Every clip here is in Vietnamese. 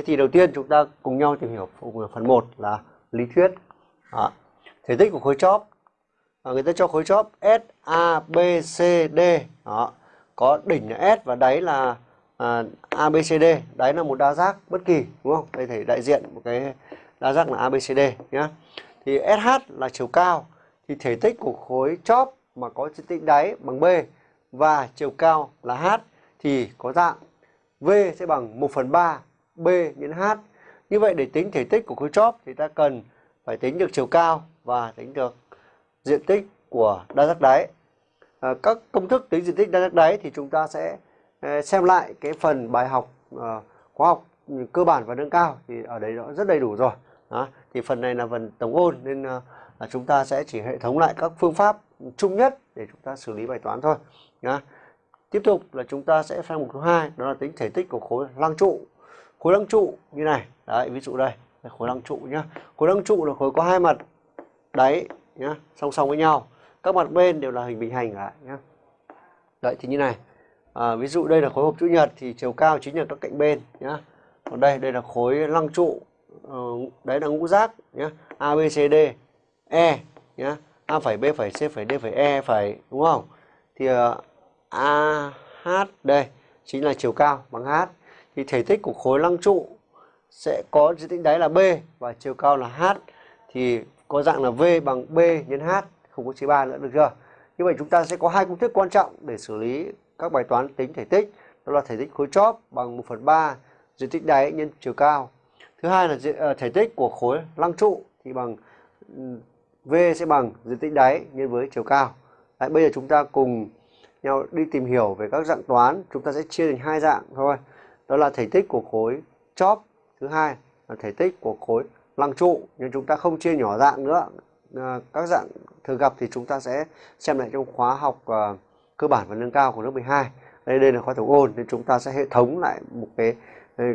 thế thì đầu tiên chúng ta cùng nhau tìm hiểu phần 1 là lý thuyết. à, Thể tích của khối chóp. À, người ta cho khối chóp S, A, B, C, D. Đó. Có đỉnh là S và đáy là à, A, B, C, D. Đáy là một đa giác bất kỳ, đúng không? Đây thể đại diện một cái đa giác là A, B, C, D nhé. Thì SH là chiều cao. Thì thể tích của khối chóp mà có diện tích đáy bằng B và chiều cao là H thì có dạng V sẽ bằng 1 phần 3 B nhân H. Như vậy để tính thể tích của khối chóp thì ta cần phải tính được chiều cao và tính được diện tích của đa giác đáy. À, các công thức tính diện tích đa giác đáy thì chúng ta sẽ à, xem lại cái phần bài học à, khóa học cơ bản và nâng cao thì ở đấy nó rất đầy đủ rồi. Đó. Thì phần này là phần tổng ôn nên à, là chúng ta sẽ chỉ hệ thống lại các phương pháp chung nhất để chúng ta xử lý bài toán thôi. Đó. Tiếp tục là chúng ta sẽ sang mục thứ hai đó là tính thể tích của khối lăng trụ. Khối lăng trụ như này, đấy ví dụ đây, khối lăng trụ nhá. Khối lăng trụ là khối có hai mặt đáy nhá, song song với nhau. Các mặt bên đều là hình bình hành cả nhá. Đấy thì như này. À, ví dụ đây là khối hộp chữ nhật thì chiều cao chính là các cạnh bên nhá. Còn đây đây là khối lăng trụ. Ờ, đấy là ngũ giác nhá. A B C D E nhá. A phẩy B phẩy C phẩy D phẩy E phẩy đúng không? Thì uh, AH đây chính là chiều cao bằng H thì thể tích của khối lăng trụ sẽ có diện tích đáy là B và chiều cao là H. Thì có dạng là V bằng B nhân H không có chữ ba nữa được chưa? Như vậy chúng ta sẽ có hai công thức quan trọng để xử lý các bài toán tính thể tích. Đó là thể tích khối chóp bằng 1 phần 3 diện tích đáy nhân chiều cao. Thứ hai là ờ, thể tích của khối lăng trụ thì bằng ừ, V sẽ bằng diện tích đáy nhân với chiều cao. Đấy, bây giờ chúng ta cùng nhau đi tìm hiểu về các dạng toán. Chúng ta sẽ chia thành hai dạng thôi đó là thể tích của khối chóp thứ hai là thể tích của khối lăng trụ nhưng chúng ta không chia nhỏ dạng nữa à, các dạng thường gặp thì chúng ta sẽ xem lại trong khóa học à, cơ bản và nâng cao của lớp 12 đây đây là khóa tổng ôn nên chúng ta sẽ hệ thống lại một cái cái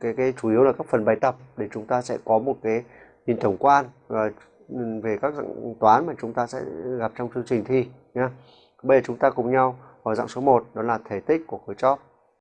cái, cái chủ yếu là các phần bài tập để chúng ta sẽ có một cái nhìn tổng quan à, về các dạng toán mà chúng ta sẽ gặp trong chương trình thi nhé. Bây giờ chúng ta cùng nhau vào dạng số 1 đó là thể tích của khối chóp.